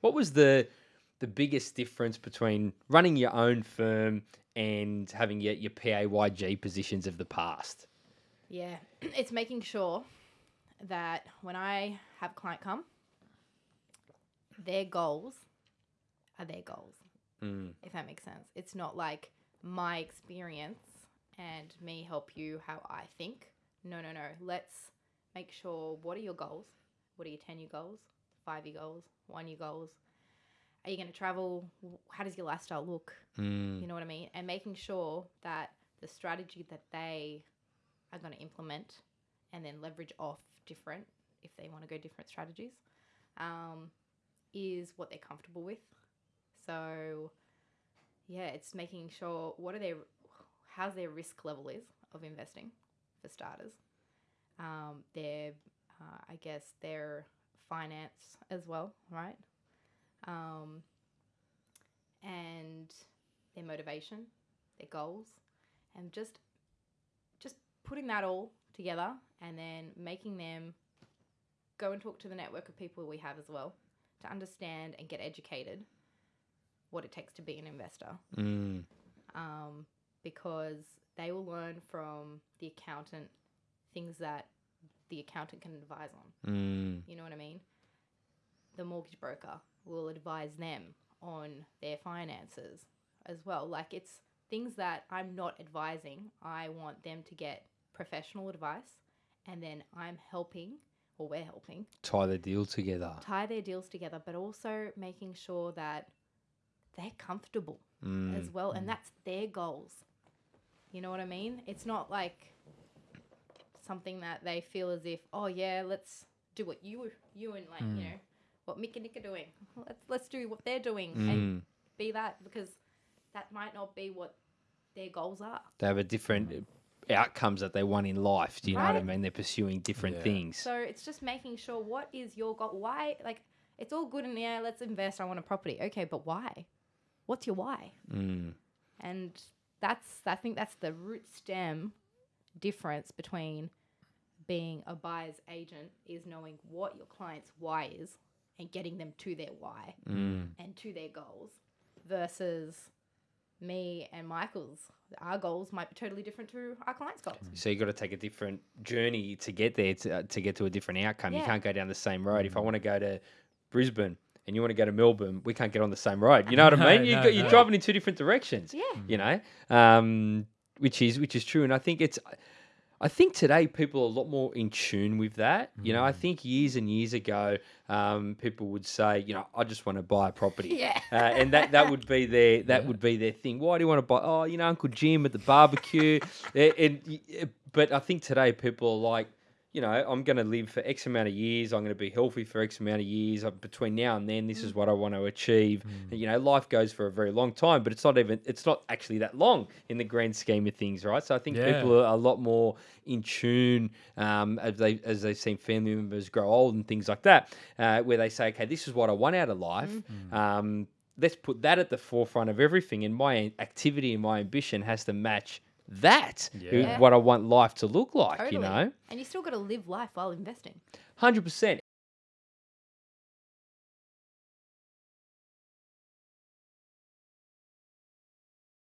What was the the biggest difference between running your own firm and having your, your PAYG positions of the past? Yeah, it's making sure that when I have a client come, their goals are their goals, Mm. if that makes sense. It's not like my experience and me help you how I think. No, no, no. Let's make sure what are your goals? What are your 10 year goals, five year goals, one year goals? Are you going to travel? How does your lifestyle look? Mm. You know what I mean? And making sure that the strategy that they are going to implement and then leverage off different, if they want to go different strategies, um, is what they're comfortable with. So, yeah, it's making sure what are their, how's their risk level is of investing for starters. Um, their, uh, I guess, their finance as well, right? Um, and their motivation, their goals, and just just putting that all together and then making them go and talk to the network of people we have as well to understand and get educated what it takes to be an investor Mm. um, because they will learn from the accountant things that the accountant can advise on Mm. you know what I mean? The mortgage broker will advise them on their finances as well. Like it's things that I'm not advising. I want them to get professional advice and then I'm helping or we're helping Tie the deal together. tie their deals together, but also making sure that they're comfortable Mm. as well. And that's their goals. You know what I mean? It's not like something that they feel as if, oh yeah, let's do what you you and like you know what Mick and Nick are doing. Let's let's do what they're doing and Mm. be that because that might not be what their goals are. They have a different outcomes that they want in life. Do you know what I mean? They're pursuing different Yeah. things. So it's just making sure what is your goal? Why like it's all good and yeah, let's invest. I want a property. Okay, but why? What's your why? Mm. And that's I think that's the root stem difference between being a buyer's agent is knowing what your client's why is and getting them to their why Mm. and to their goals versus me and Michael's our goals might be totally different to our client's goals. So you've got to take a different journey to get there to, uh, to get to a different outcome. You can't go down the same road. If I want to go to Brisbane and you want to go to Melbourne, we can't get on the same road. You know what I No, mean? You no, got, you're no. driving in two different directions. Yeah. You know, um, which is which is true, and I think it's. I think today people are a lot more in tune with that. You know, I think years and years ago, um, people would say, you know, I just want to buy a property. Yeah. Uh, and that, that would be their that would be their thing. Why do you want to buy? Oh, you know, Uncle Jim at the barbecue. And, eh, but I think today people are like, you know, I'm going to live for X amount of years. I'm going to be healthy for X amount of years. Uh, Between now and then, this is what I want to achieve. And, you know, life goes for a very long time, but it's not even it's not actually that long in the grand scheme of things, right? So I think Yeah. people are a lot more in tune um, as they as they've seen family members grow old and things like that, uh, where they say, okay, this is what I want out of life. Um, let's put that at the forefront of everything, and my activity and my ambition has to match that. who- Yeah. What I want life to look like, Totally. you know, And you still got to live life while investing. hundred percent.